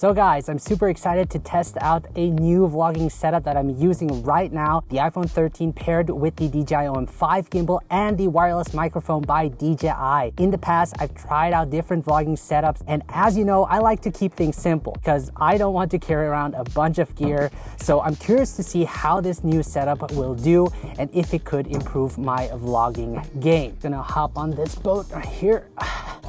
So guys, I'm super excited to test out a new vlogging setup that I'm using right now. The iPhone 13 paired with the DJI OM5 gimbal and the wireless microphone by DJI. In the past, I've tried out different vlogging setups. And as you know, I like to keep things simple because I don't want to carry around a bunch of gear. So I'm curious to see how this new setup will do and if it could improve my vlogging game. Gonna hop on this boat right here.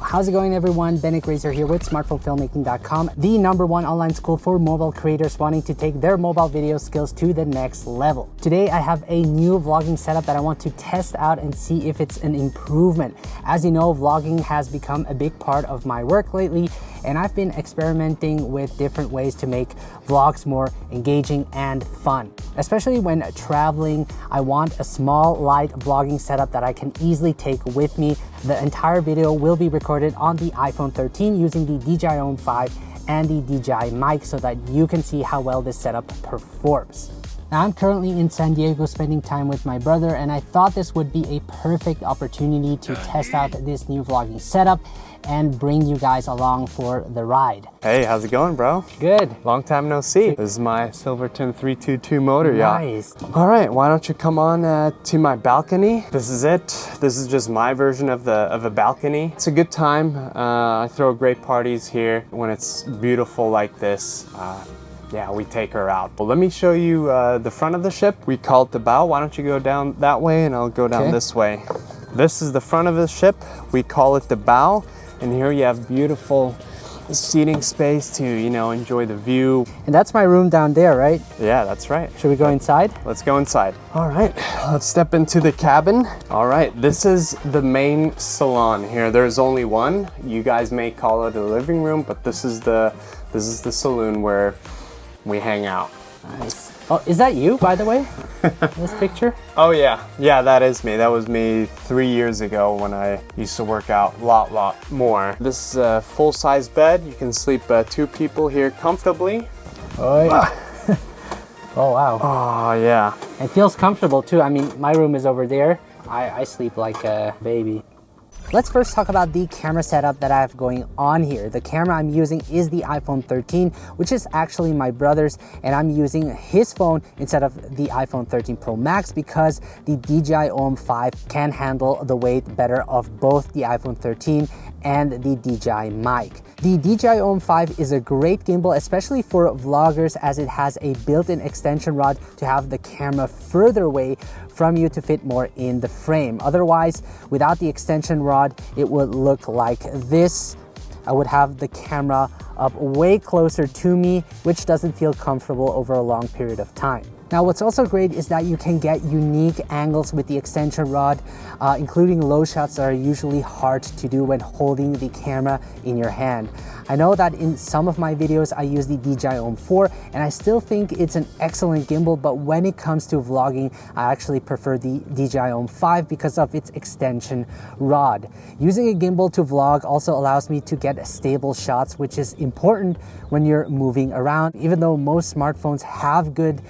How's it going everyone? Bennett Grazer here with smartphonefilmmaking.com, the number one online school for mobile creators wanting to take their mobile video skills to the next level. Today I have a new vlogging setup that I want to test out and see if it's an improvement. As you know, vlogging has become a big part of my work lately and I've been experimenting with different ways to make vlogs more engaging and fun. Especially when traveling, I want a small light vlogging setup that I can easily take with me. The entire video will be recorded on the iPhone 13 using the DJI OM5 and the DJI mic so that you can see how well this setup performs. Now I'm currently in San Diego spending time with my brother and I thought this would be a perfect opportunity to test out this new vlogging setup and bring you guys along for the ride. Hey, how's it going, bro? Good. Long time no see. This is my Silverton 322 motor yacht. Nice. All right, why don't you come on uh, to my balcony? This is it. This is just my version of the of a balcony. It's a good time. Uh, I throw great parties here when it's beautiful like this. Uh, yeah, we take her out. Well, let me show you uh, the front of the ship. We call it the bow. Why don't you go down that way and I'll go down Okay. this way. This is the front of the ship. We call it the bow. And here you have beautiful seating space to, you know, enjoy the view. And that's my room down there, right? Yeah, that's right. Should we go inside? Let's go inside. All right, let's step into the cabin. All right, this is the main salon here. There's only one. You guys may call it a living room, but this is the this is the saloon where we hang out. Nice. Oh, is that you, by the way? this picture? Oh yeah, yeah, that is me. That was me three years ago when I used to work out a lot, lot more. This is a full-size bed. You can sleep uh, two people here comfortably. Oh, yeah. oh, wow. Oh yeah. It feels comfortable too. I mean, my room is over there. I, I sleep like a baby. Let's first talk about the camera setup that I have going on here. The camera I'm using is the iPhone 13, which is actually my brother's, and I'm using his phone instead of the iPhone 13 Pro Max because the DJI OM5 can handle the weight better of both the iPhone 13 and the DJI mic. The DJI OM5 is a great gimbal, especially for vloggers as it has a built-in extension rod to have the camera further away from you to fit more in the frame. Otherwise, without the extension rod, it would look like this. I would have the camera up way closer to me, which doesn't feel comfortable over a long period of time. Now, what's also great is that you can get unique angles with the extension rod, uh, including low shots that are usually hard to do when holding the camera in your hand. I know that in some of my videos, I use the DJI OM4 and I still think it's an excellent gimbal, but when it comes to vlogging, I actually prefer the DJI OM5 because of its extension rod. Using a gimbal to vlog also allows me to get stable shots, which is important when you're moving around. Even though most smartphones have good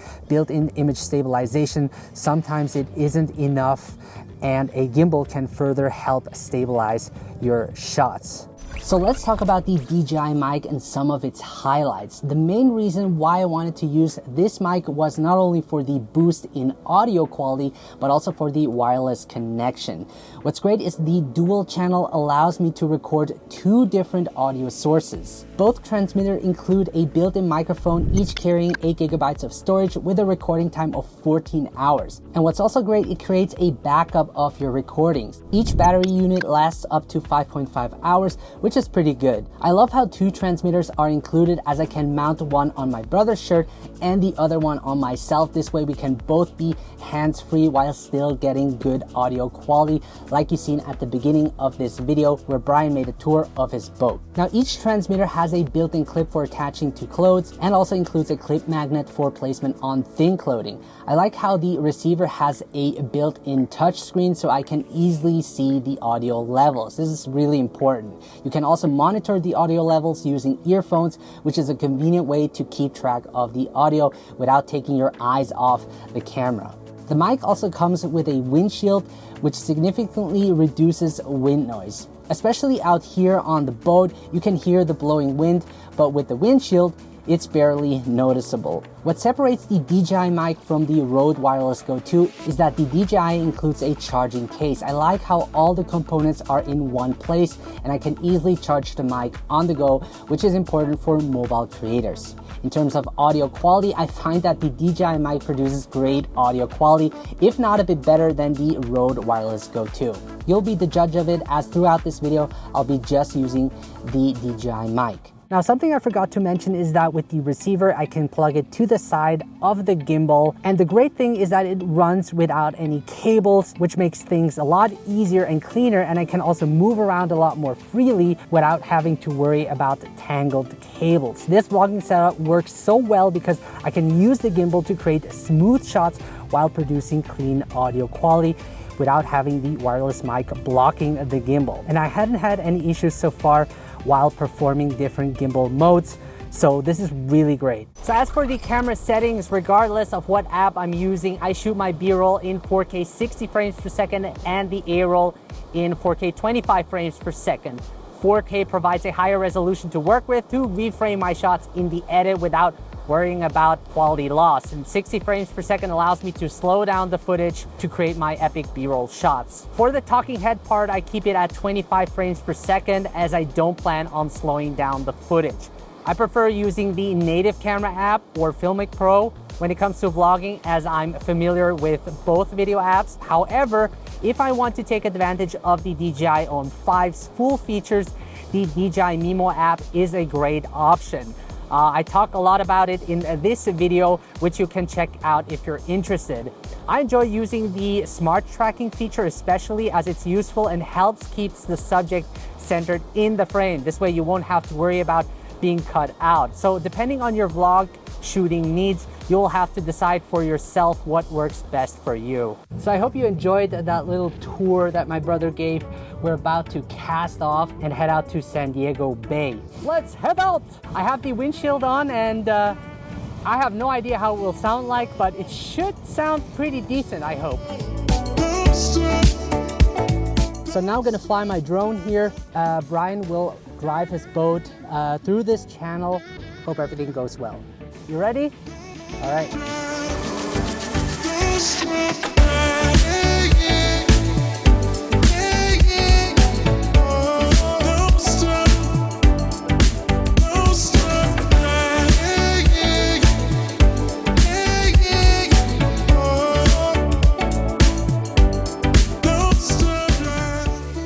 built-in image stabilization, sometimes it isn't enough and a gimbal can further help stabilize your shots. So let's talk about the DJI mic and some of its highlights. The main reason why I wanted to use this mic was not only for the boost in audio quality, but also for the wireless connection. What's great is the dual channel allows me to record two different audio sources. Both transmitters include a built-in microphone, each carrying 8 gigabytes of storage with a recording time of 14 hours. And what's also great, it creates a backup of your recordings. Each battery unit lasts up to 5.5 hours, which is pretty good. I love how two transmitters are included as I can mount one on my brother's shirt and the other one on myself. This way we can both be hands-free while still getting good audio quality like you seen at the beginning of this video where Brian made a tour of his boat. Now each transmitter has a built-in clip for attaching to clothes and also includes a clip magnet for placement on thin clothing. I like how the receiver has a built-in touch screen so I can easily see the audio levels. This is really important. You can also monitor the audio levels using earphones, which is a convenient way to keep track of the audio without taking your eyes off the camera. The mic also comes with a windshield, which significantly reduces wind noise. Especially out here on the boat, you can hear the blowing wind, but with the windshield, it's barely noticeable. What separates the DJI mic from the Rode Wireless Go 2 is that the DJI includes a charging case. I like how all the components are in one place and I can easily charge the mic on the go, which is important for mobile creators. In terms of audio quality, I find that the DJI mic produces great audio quality, if not a bit better than the Rode Wireless Go 2. You'll be the judge of it as throughout this video, I'll be just using the DJI mic. Now something I forgot to mention is that with the receiver I can plug it to the side of the gimbal and the great thing is that it runs without any cables which makes things a lot easier and cleaner and I can also move around a lot more freely without having to worry about tangled cables. This vlogging setup works so well because I can use the gimbal to create smooth shots while producing clean audio quality without having the wireless mic blocking the gimbal. And I hadn't had any issues so far while performing different gimbal modes. So this is really great. So as for the camera settings, regardless of what app I'm using, I shoot my B-roll in 4K 60 frames per second and the A-roll in 4K 25 frames per second. 4K provides a higher resolution to work with to reframe my shots in the edit without worrying about quality loss. And 60 frames per second allows me to slow down the footage to create my epic B-roll shots. For the talking head part, I keep it at 25 frames per second as I don't plan on slowing down the footage. I prefer using the native camera app or Filmic Pro when it comes to vlogging as I'm familiar with both video apps. However, if I want to take advantage of the DJI OM 5's full features, the DJI Mimo app is a great option. Uh, I talk a lot about it in this video, which you can check out if you're interested. I enjoy using the smart tracking feature, especially as it's useful and helps keeps the subject centered in the frame. This way you won't have to worry about being cut out. So depending on your vlog shooting needs, you'll have to decide for yourself what works best for you. So I hope you enjoyed that little tour that my brother gave. We're about to cast off and head out to San Diego Bay. Let's head out! I have the windshield on and uh, I have no idea how it will sound like, but it should sound pretty decent, I hope. So now I'm gonna fly my drone here. Uh, Brian will drive his boat uh, through this channel. Hope everything goes well. You ready? All right.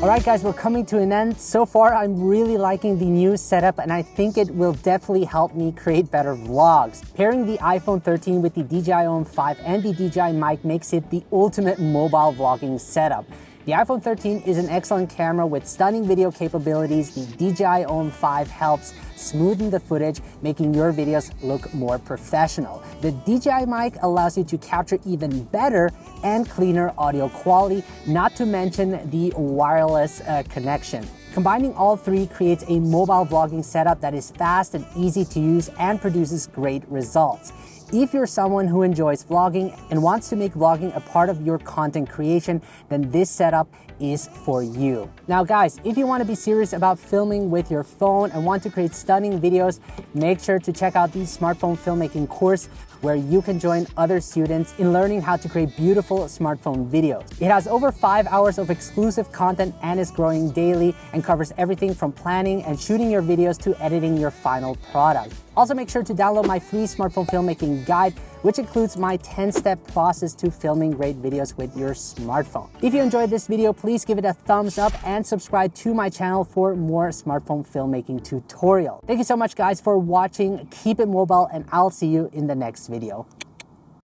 All right, guys, we're coming to an end. So far, I'm really liking the new setup and I think it will definitely help me create better vlogs. Pairing the iPhone 13 with the DJI OM 5 and the DJI mic makes it the ultimate mobile vlogging setup. The iPhone 13 is an excellent camera with stunning video capabilities. The DJI OM 5 helps smoothen the footage, making your videos look more professional. The DJI mic allows you to capture even better and cleaner audio quality, not to mention the wireless uh, connection. Combining all three creates a mobile vlogging setup that is fast and easy to use and produces great results. If you're someone who enjoys vlogging and wants to make vlogging a part of your content creation, then this setup is for you. Now guys, if you want to be serious about filming with your phone and want to create stunning videos, make sure to check out the smartphone filmmaking course where you can join other students in learning how to create beautiful smartphone videos. It has over five hours of exclusive content and is growing daily and covers everything from planning and shooting your videos to editing your final product. Also make sure to download my free smartphone filmmaking guide which includes my 10-step process to filming great videos with your smartphone. If you enjoyed this video, please give it a thumbs up and subscribe to my channel for more smartphone filmmaking tutorial. Thank you so much guys for watching. Keep it mobile and I'll see you in the next video.